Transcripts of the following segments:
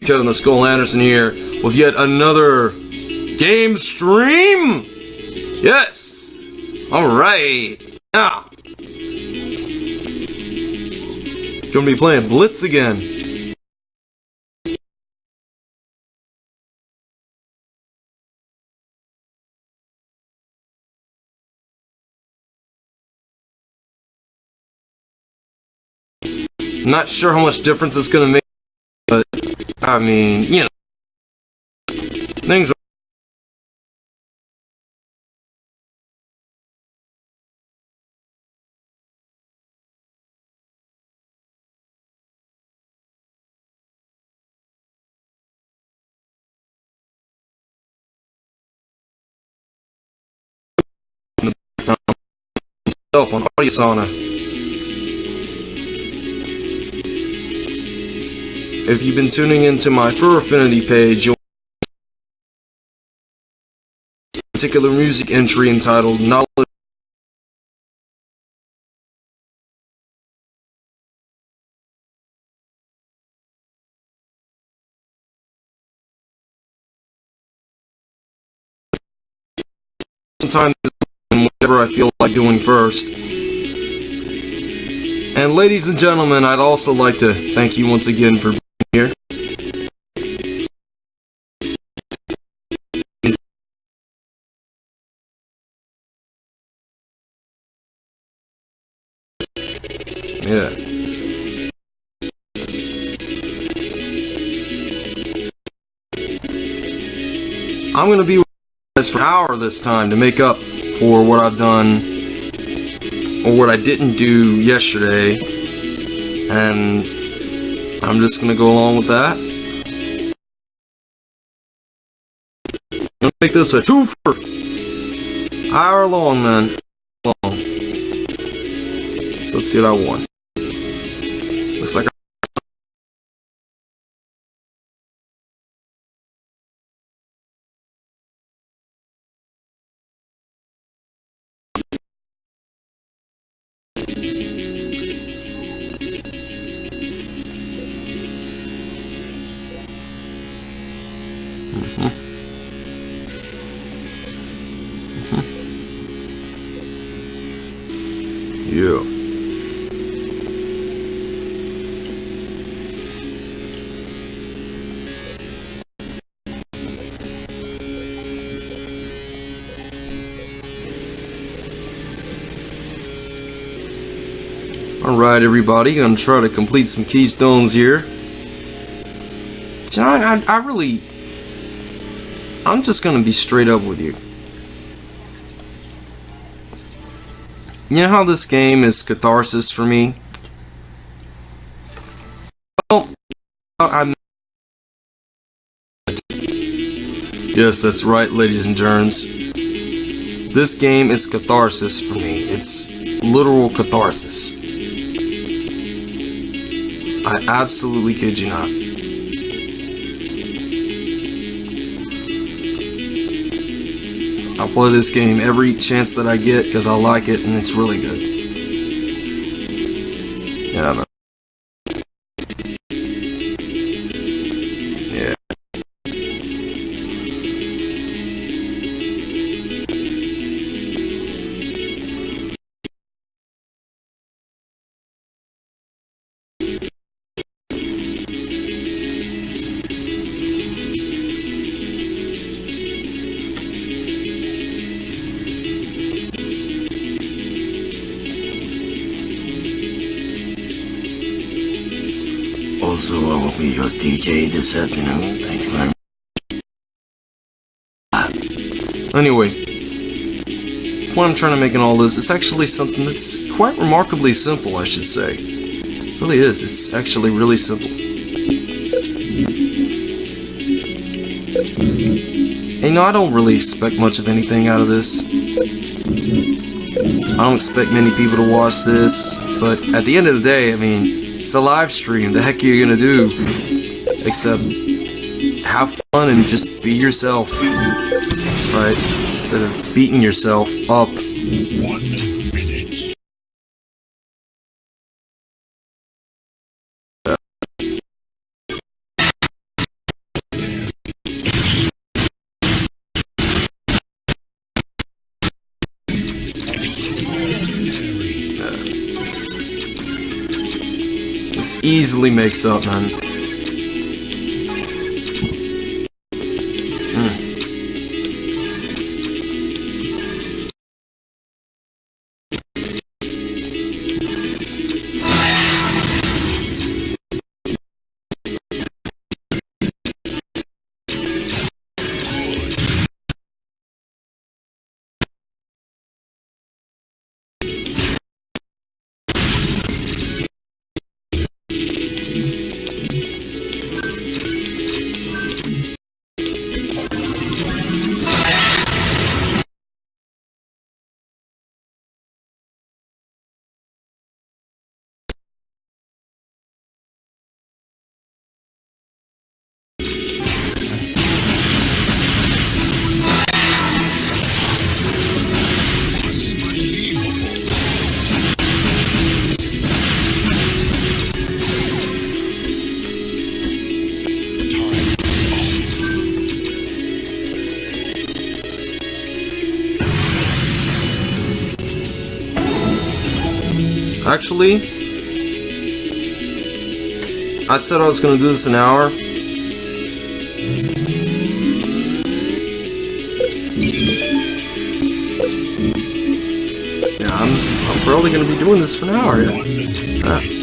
Kevin the Skull Anderson here with yet another game stream. Yes. All right. Now, gonna be playing Blitz again. Not sure how much difference it's gonna make, I mean, you know, things. On AudioSauna. If you've been tuning into my Fur Affinity page, you'll particular music entry entitled Knowledge sometimes whatever I feel like doing first. And ladies and gentlemen, I'd also like to thank you once again for here. Yeah. I'm gonna be with you for an hour this time to make up for what I've done or what I didn't do yesterday and I'm just gonna go along with that. I'm gonna make this a twofer. Hour long, man. Long. So let's see what I want. Everybody, gonna try to complete some keystones here. John, I, I really... I'm just gonna be straight up with you. You know how this game is catharsis for me? Well, I'm... Yes, that's right, ladies and germs. This game is catharsis for me. It's literal catharsis. I absolutely kid you not. I'll play this game every chance that I get because I like it and it's really good. This afternoon. Thank you very much. Ah. Anyway, what I'm trying to make in all this is actually something that's quite remarkably simple, I should say. It really is. It's actually really simple. And, you know, I don't really expect much of anything out of this. I don't expect many people to watch this, but at the end of the day, I mean, it's a live stream. The heck are you gonna do? have fun and just be yourself. Right? Instead of beating yourself up. This easily makes up, man. Actually, I said I was gonna do this an hour. Yeah, I'm, I'm probably gonna be doing this for an hour. Yeah. Ah.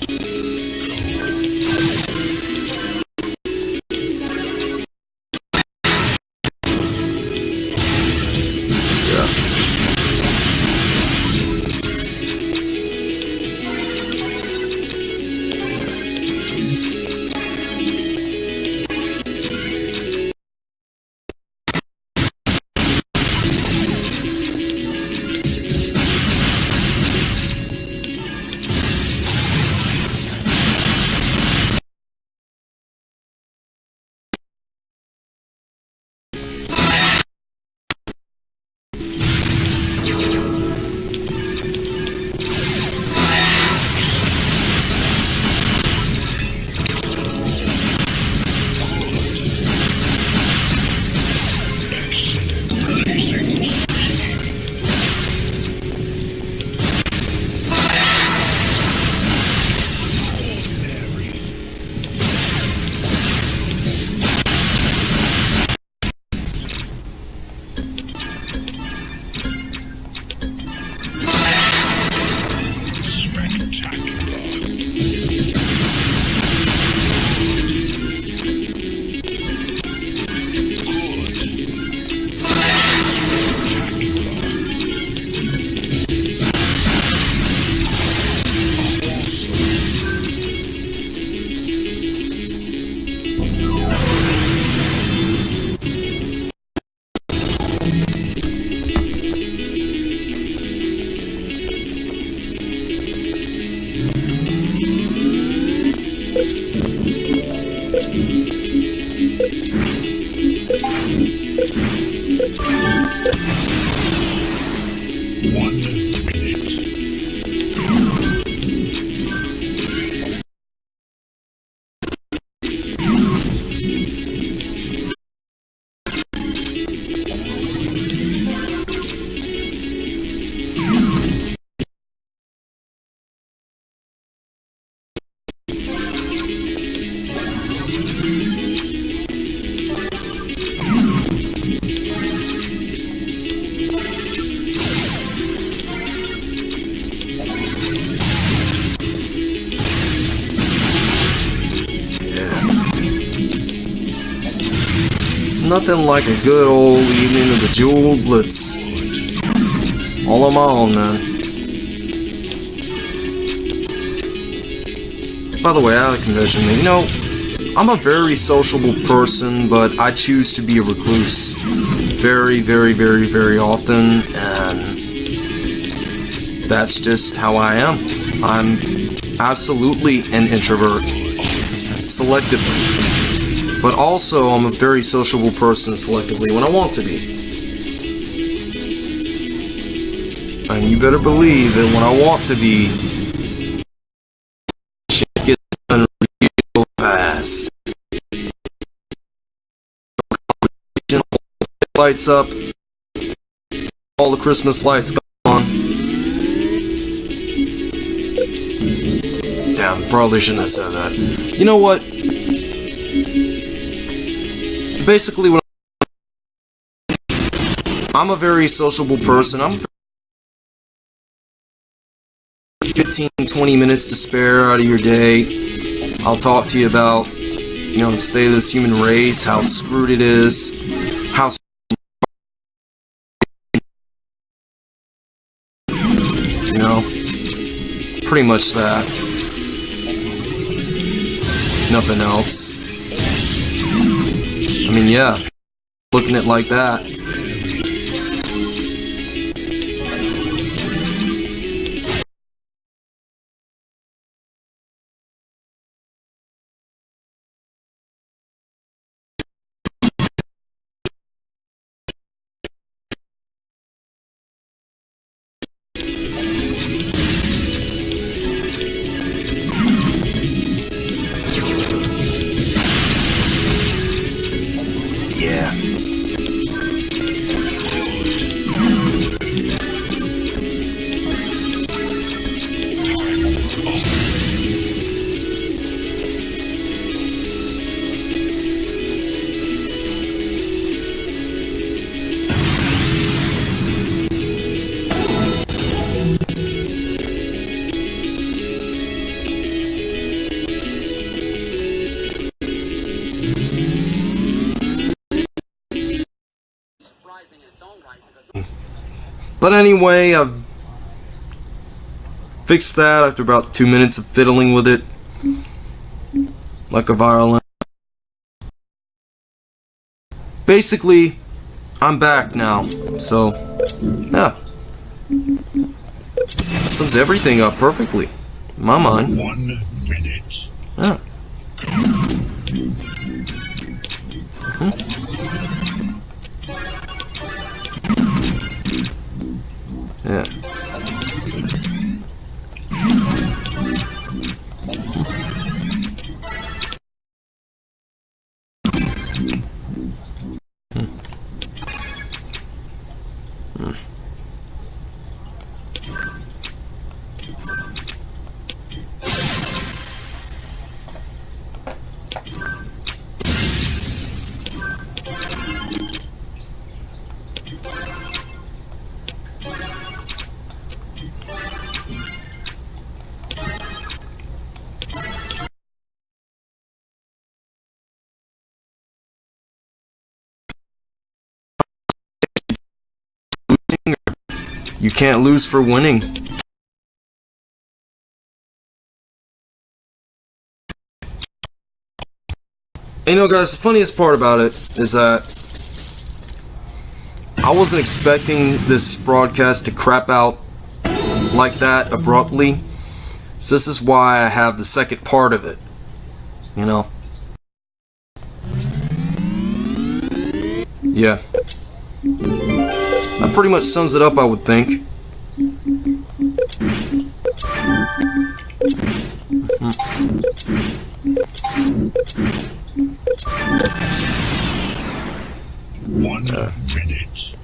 Nothing like a good old evening of the Jewel Blitz. All on my own, man. By the way, out of convention, you know, I'm a very sociable person, but I choose to be a recluse. Very, very, very, very often, and that's just how I am. I'm absolutely an introvert. Selectively. But also, I'm a very sociable person selectively when I want to be. And you better believe that when I want to be, shit gets done real fast. Lights up. All the Christmas lights go on. Damn probably shouldn't have said that. You know what? Basically, what I'm a very sociable person. I'm 15, 20 minutes to spare out of your day. I'll talk to you about, you know, the state of this human race, how screwed it is, how you know, pretty much that. Nothing else. I mean, yeah, looking at it like that. But anyway, I've fixed that after about two minutes of fiddling with it. Like a violin. Basically, I'm back now. So, yeah. That sums everything up perfectly. In my mind. One minute. Yeah. You can't lose for winning. And you know, guys, the funniest part about it is that I wasn't expecting this broadcast to crap out like that abruptly. So this is why I have the second part of it. You know? Yeah. That pretty much sums it up, I would think. One minute.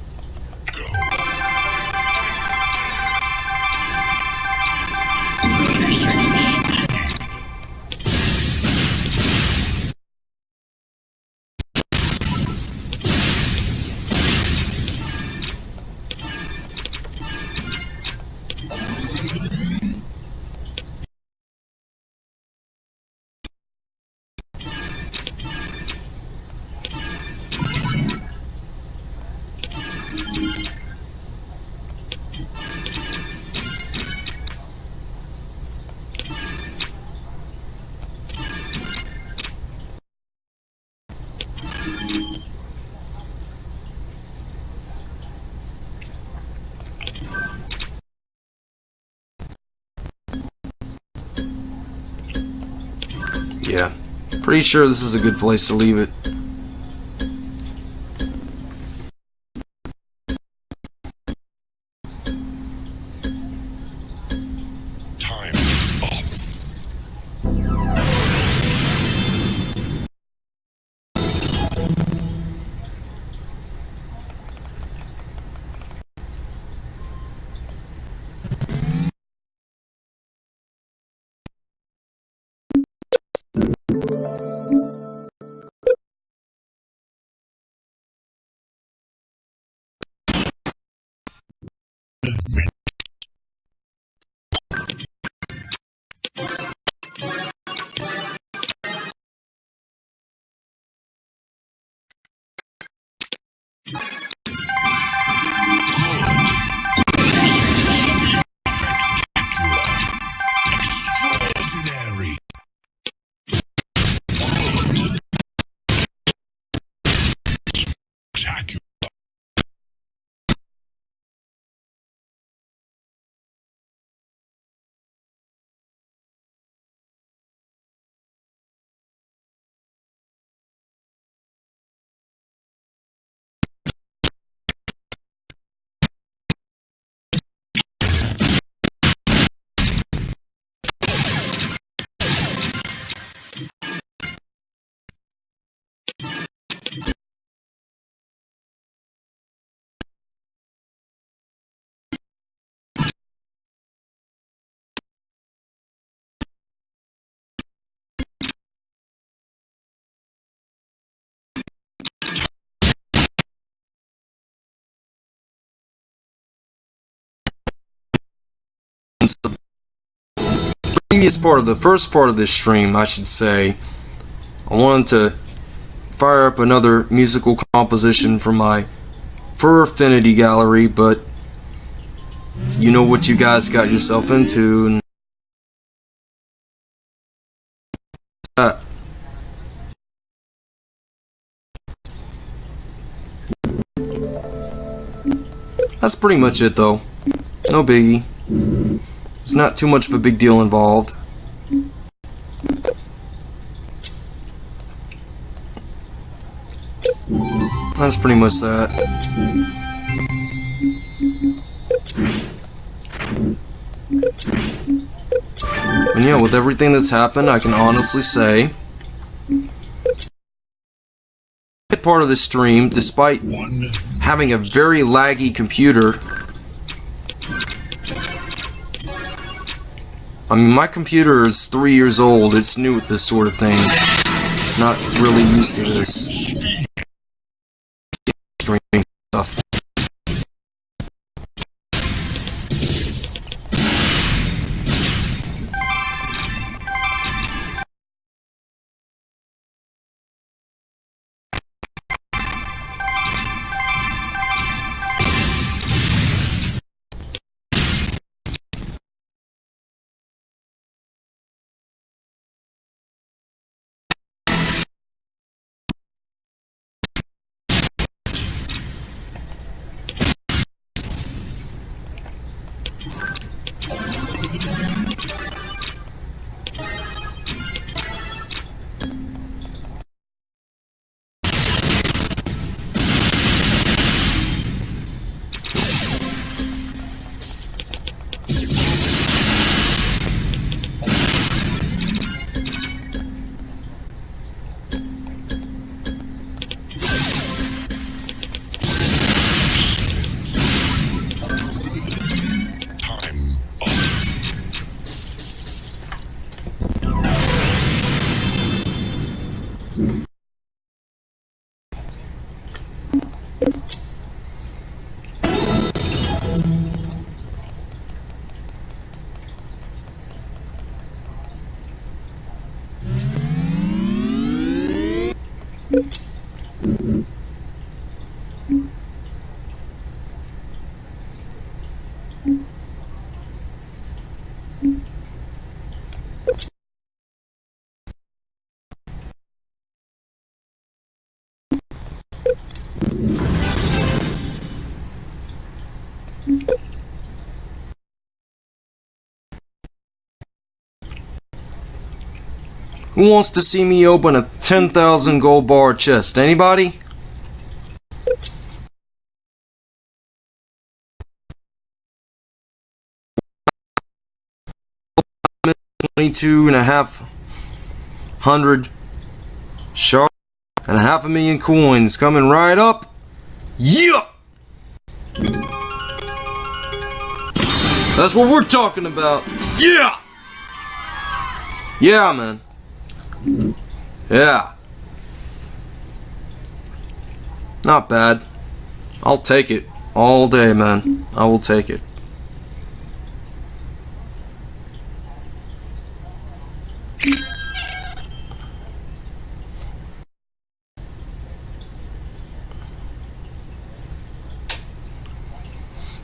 Yeah. Pretty sure this is a good place to leave it. Previous part of the first part of this stream, I should say, I wanted to fire up another musical composition from my Fur Affinity Gallery, but you know what you guys got yourself into. That. That's pretty much it, though. No biggie. It's not too much of a big deal involved. That's pretty much that. And yeah, with everything that's happened, I can honestly say part of the stream, despite having a very laggy computer. I mean, my computer is three years old. It's new at this sort of thing. It's not really used to this Who wants to see me open a 10,000 gold bar chest? Anybody? Twenty-two and a half hundred sharp and a half a million coins coming right up. Yeah! That's what we're talking about. Yeah! Yeah, man. Yeah. Not bad. I'll take it. All day, man. I will take it.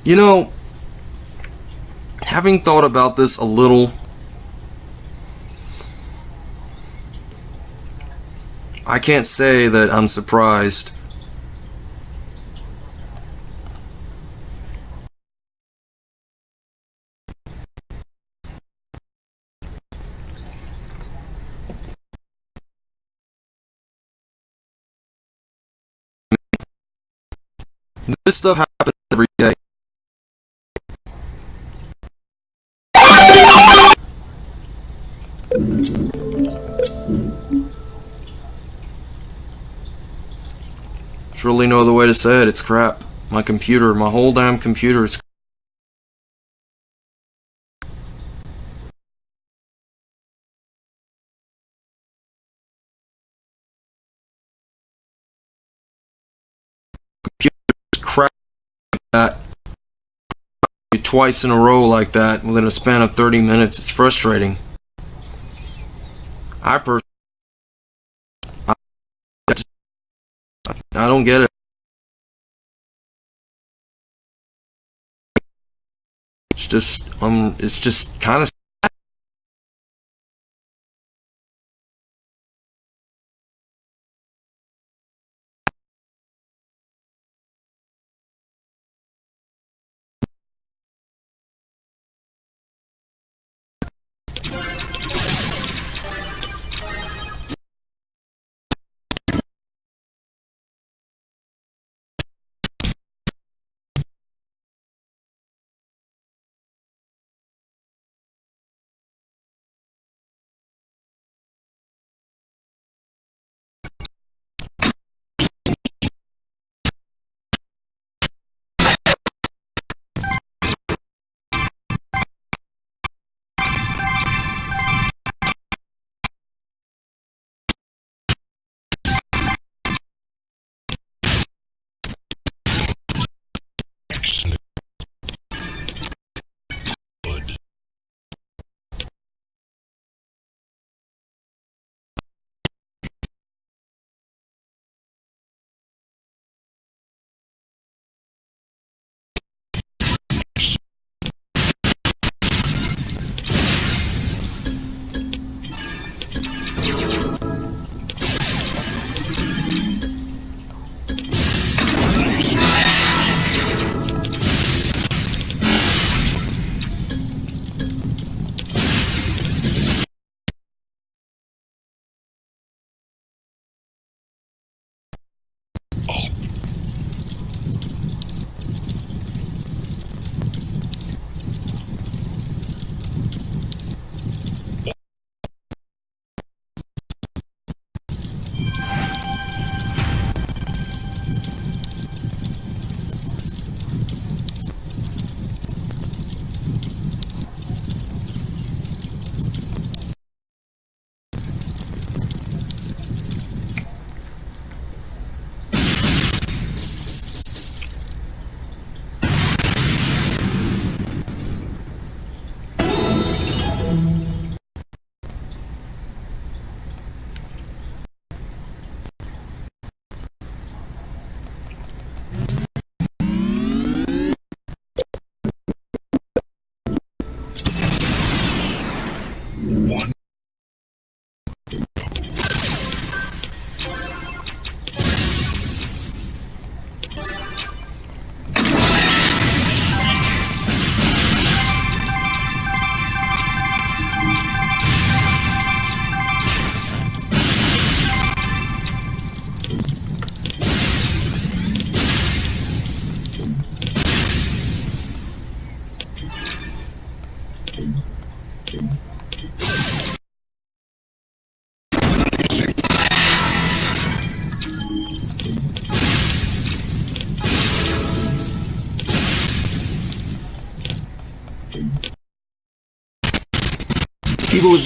You know, having thought about this a little I can't say that I'm surprised. This stuff happens every day. Really no other way to say it. It's crap. My computer, my whole damn computer is. That. Twice in a row like that within a span of 30 minutes. It's frustrating. I personally. I just- I don't get it. It's just um it's just kind of Excellent.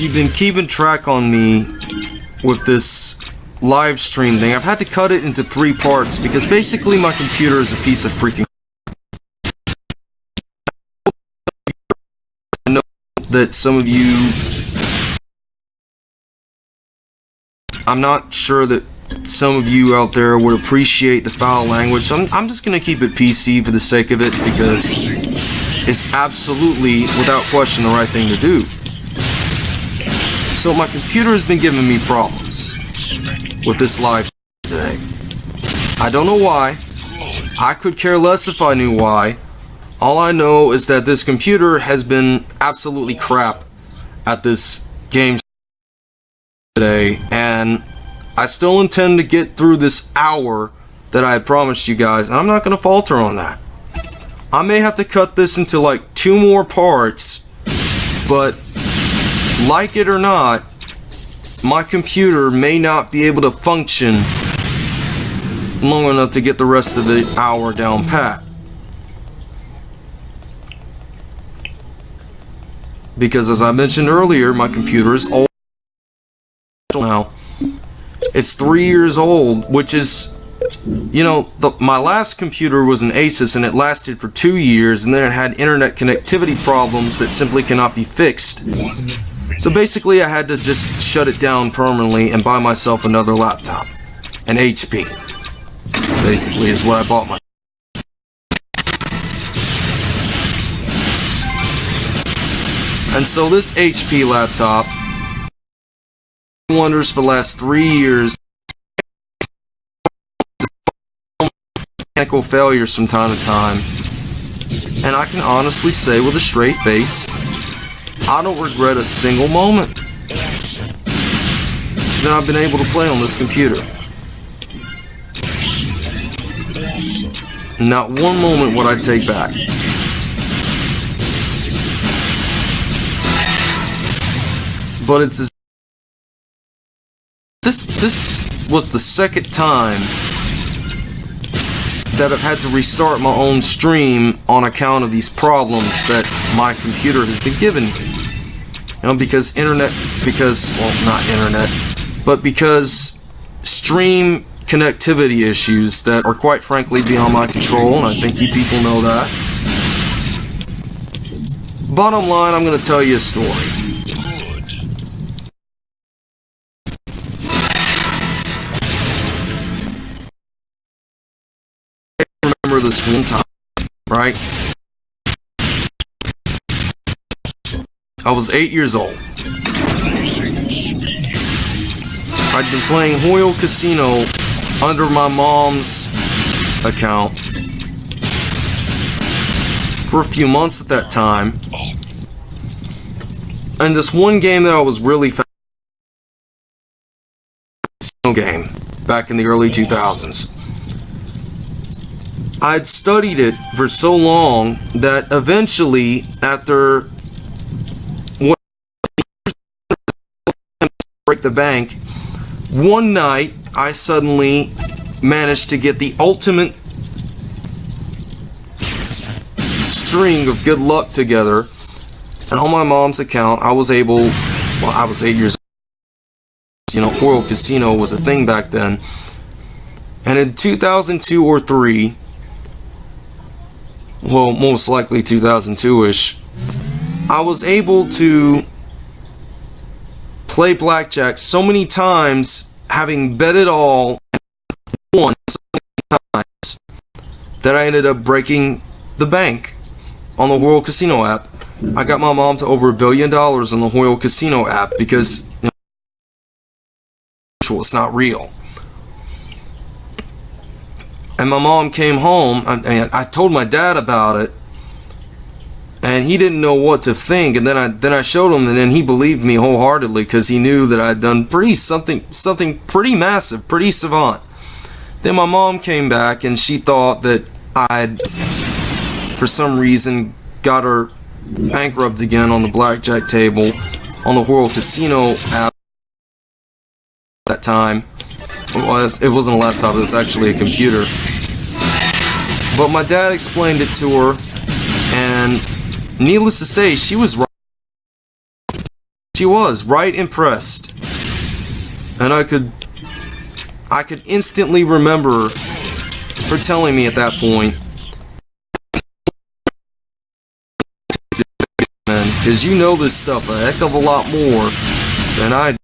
You've been keeping track on me with this live stream thing, I've had to cut it into three parts because basically my computer is a piece of freaking. I know that some of you. I'm not sure that some of you out there would appreciate the foul language. I'm, I'm just gonna keep it PC for the sake of it because it's absolutely, without question, the right thing to do. So my computer has been giving me problems with this live today. I don't know why. I could care less if I knew why. All I know is that this computer has been absolutely crap at this game today, and I still intend to get through this hour that I had promised you guys, and I'm not going to falter on that. I may have to cut this into like two more parts, but like it or not, my computer may not be able to function long enough to get the rest of the hour down pat. Because as I mentioned earlier, my computer is old now. It's three years old, which is, you know, the, my last computer was an Asus and it lasted for two years and then it had internet connectivity problems that simply cannot be fixed. So basically I had to just shut it down permanently and buy myself another laptop. An HP. Basically is what I bought my And so this HP laptop wonders for the last three years mechanical failures from time to time. And I can honestly say with a straight face, I don't regret a single moment that I've been able to play on this computer. Not one moment would I take back. But it's this this was the second time that I've had to restart my own stream on account of these problems that my computer has been giving me. You know, because internet, because, well, not internet, but because stream connectivity issues that are quite frankly beyond my control, and I think you people know that. Bottom line, I'm going to tell you a story. This one time, right? I was eight years old. I'd been playing Hoyle Casino under my mom's account for a few months at that time. And this one game that I was really fa- game back in the early 2000s. I'd studied it for so long that eventually, after break the bank, one night I suddenly managed to get the ultimate string of good luck together. And on my mom's account, I was able, well, I was eight years old. You know, Hoyle Casino was a thing back then. And in 2002 or 3, well, most likely 2002-ish, I was able to play blackjack so many times, having bet it all won so many times, that I ended up breaking the bank on the Hoyle Casino app. I got my mom to over a billion dollars on the Hoyle Casino app because you know, it's not real and my mom came home and I told my dad about it and he didn't know what to think. And then I then I showed him and then he believed me wholeheartedly because he knew that I'd done pretty something something pretty massive pretty savant. Then my mom came back and she thought that I'd for some reason got her bankrupt again on the blackjack table on the Hoyle Casino app that time it was it wasn't a laptop it was actually a computer but my dad explained it to her, and needless to say, she was right. She was right impressed, and I could, I could instantly remember her telling me at that point, because you know this stuff a heck of a lot more than I.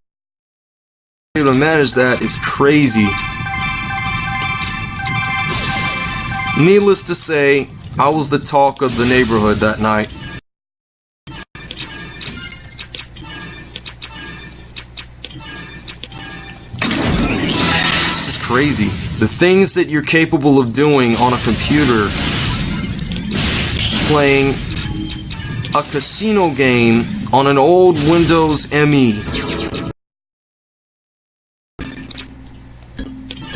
able to manage that is crazy. Needless to say, I was the talk of the neighborhood that night. It's just crazy. The things that you're capable of doing on a computer, playing a casino game on an old Windows. ME.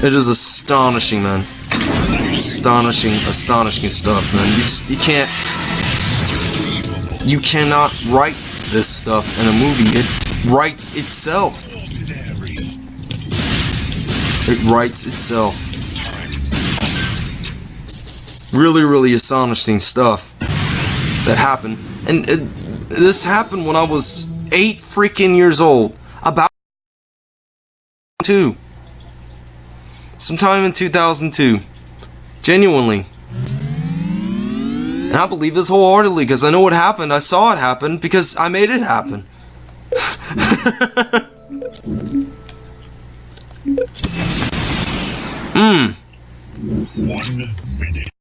It is astonishing, man. Astonishing, astonishing stuff, man. You just, you can't, you cannot write this stuff in a movie. It writes itself. It writes itself. Really, really astonishing stuff that happened. And it, this happened when I was eight freaking years old. About two. Sometime in 2002. Genuinely. And I believe this wholeheartedly because I know what happened. I saw it happen because I made it happen. Mmm. One minute.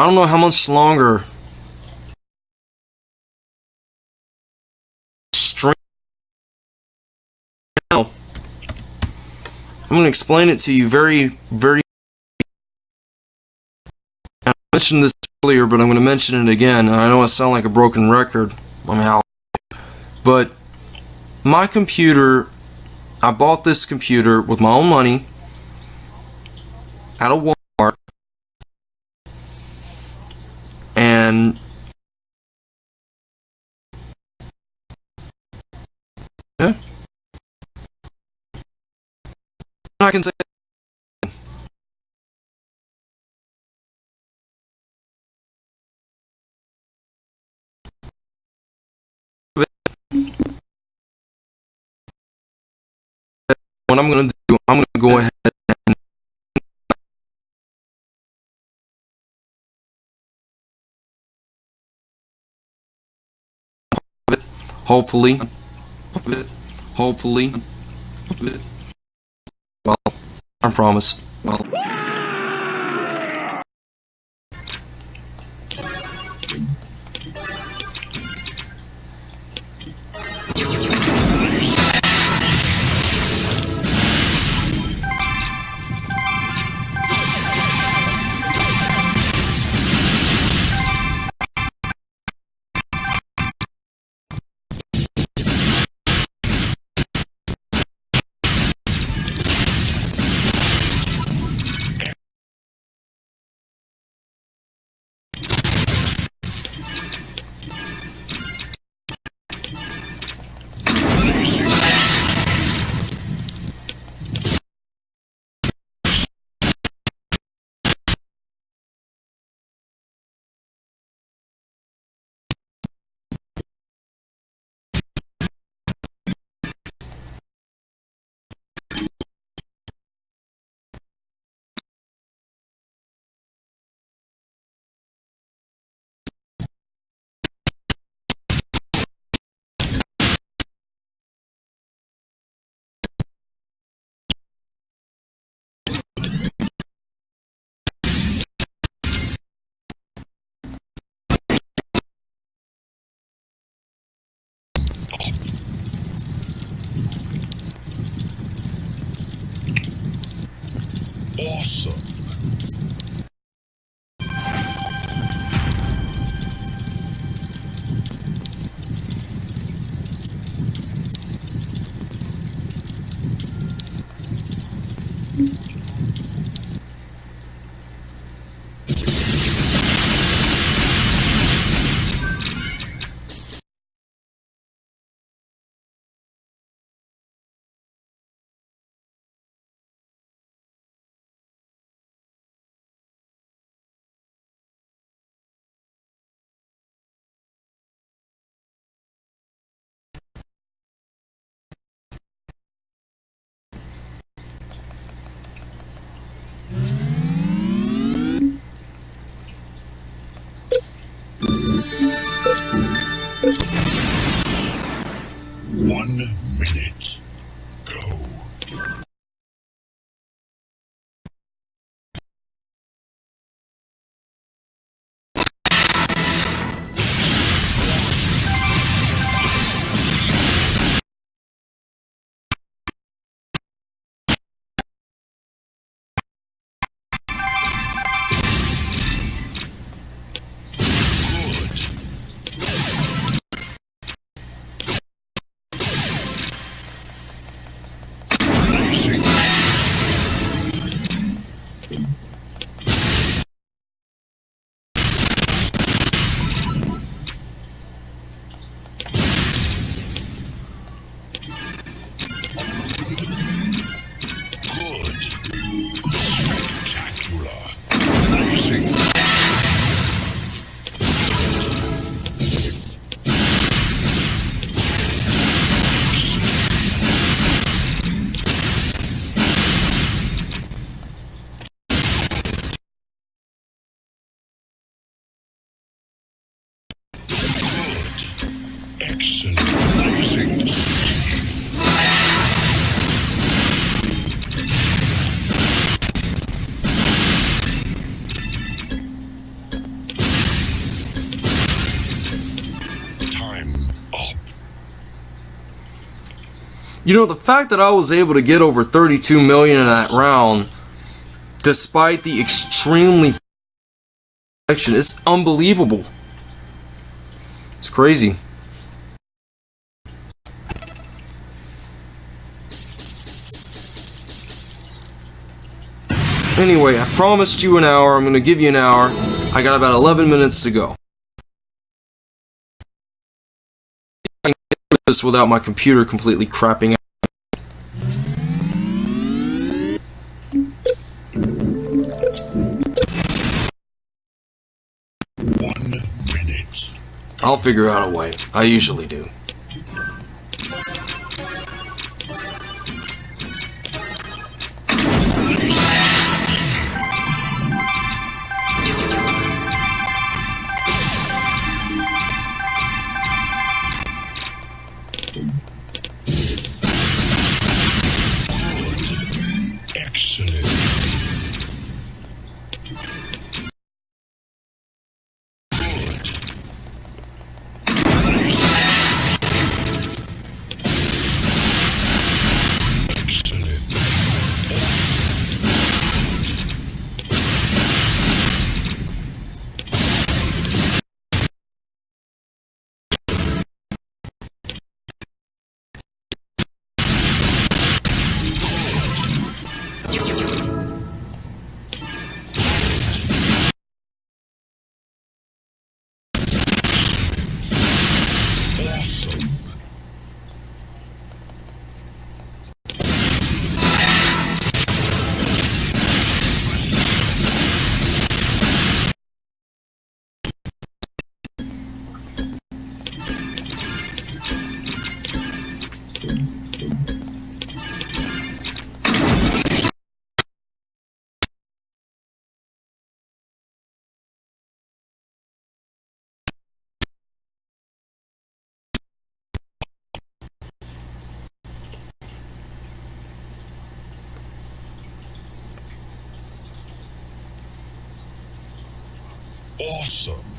I don't know how much longer. Now, I'm going to explain it to you very, very. I mentioned this earlier, but I'm going to mention it again. I know I sound like a broken record. I mean, I'll, but my computer, I bought this computer with my own money at a I can say what I'm gonna do. I'm gonna go ahead. And hopefully. Hopefully. Well, I promise. Well. Awesome. One Жигуль. You know, the fact that I was able to get over 32 million in that round, despite the extremely action, is unbelievable. It's crazy. Anyway, I promised you an hour. I'm going to give you an hour. I got about 11 minutes to go. I can do this without my computer completely crapping out. I'll figure out a way. I usually do. Excellent. Awesome.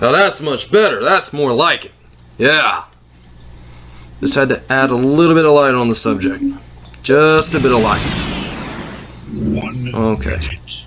Now that's much better. That's more like it. Yeah. Just had to add a little bit of light on the subject. Just a bit of light. One Okay. minute.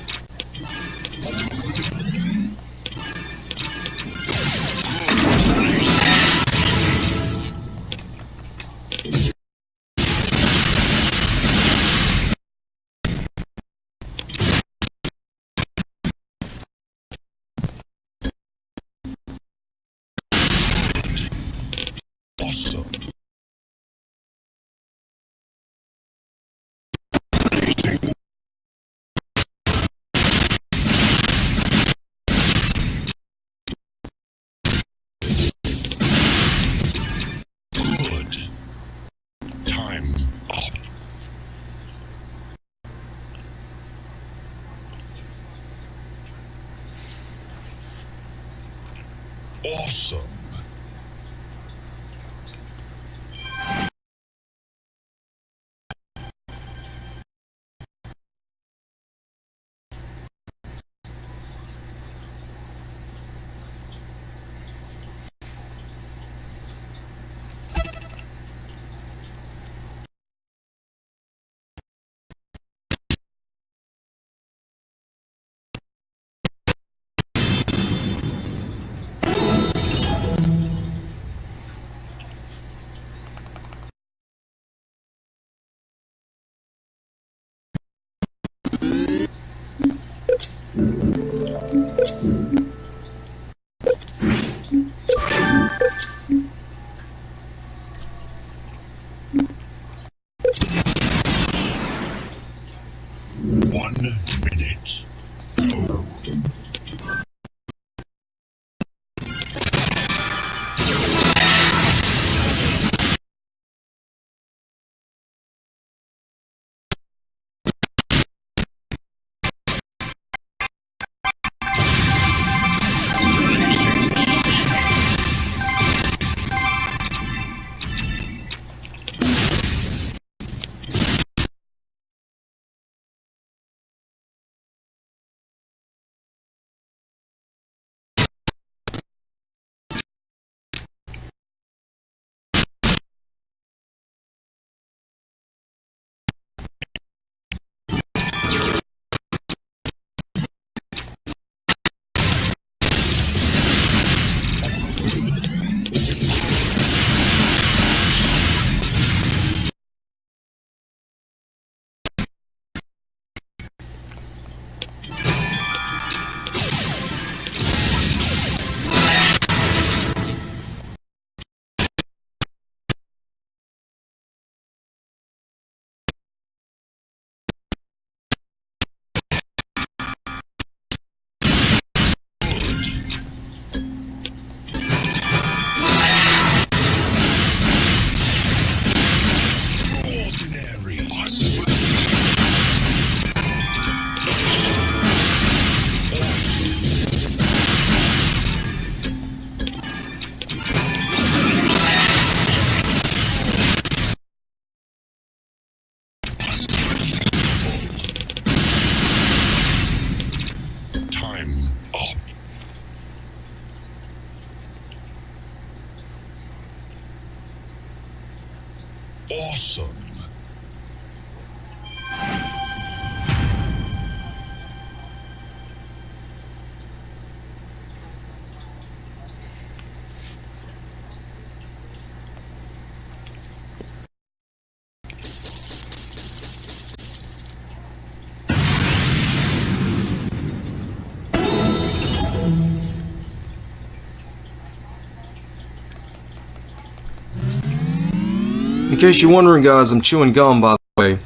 case you're wondering, guys, I'm chewing gum, by the way.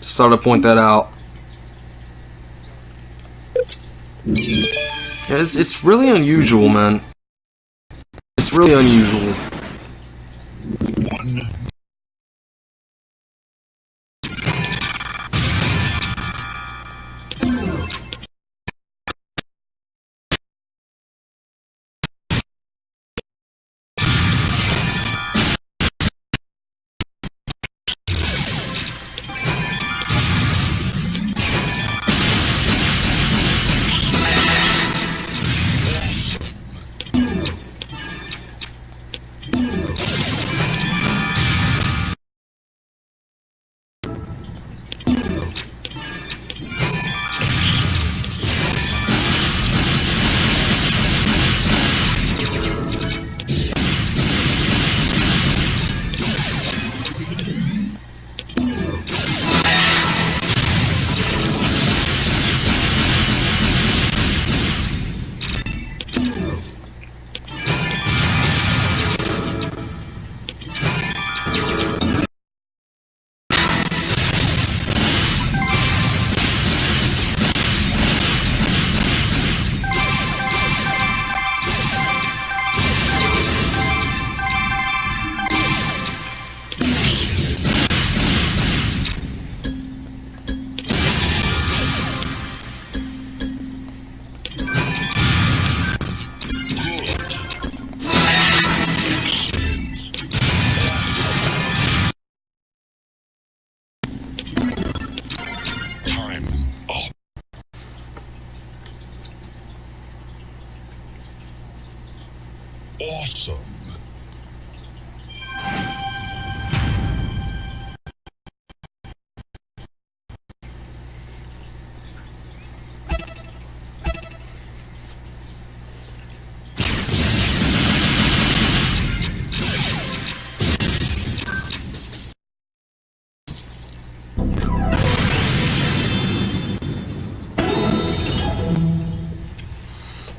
Just thought I'd point that out. Yeah, it's, it's really unusual, man. It's really unusual.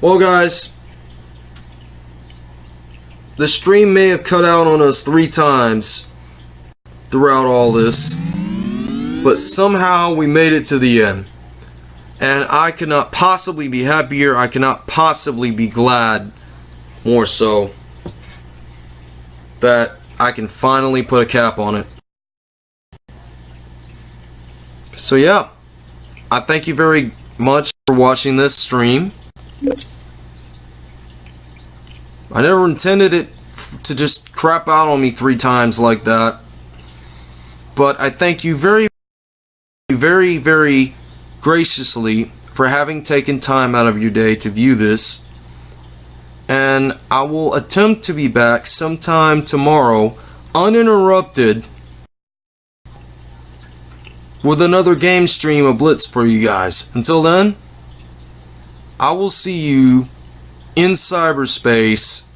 Well, guys, the stream may have cut out on us three times throughout all this, but somehow we made it to the end. And I cannot possibly be happier. I cannot possibly be glad, more so, that I can finally put a cap on it. So, yeah, I thank you very much for watching this stream. I never intended it to just crap out on me three times like that. But I thank you very, very, very graciously for having taken time out of your day to view this. And I will attempt to be back sometime tomorrow, uninterrupted, with another game stream of Blitz for you guys. Until then, I will see you in cyberspace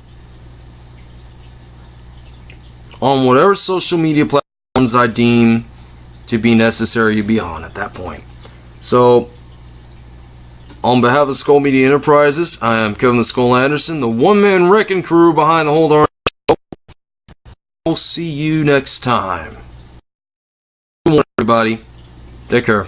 on whatever social media platforms I deem to be necessary to be on at that point. So, on behalf of Skull Media Enterprises, I am Kevin the Skull Anderson, the one man wrecking crew behind the whole darn show. We'll see you next time. Good morning, everybody. Take care.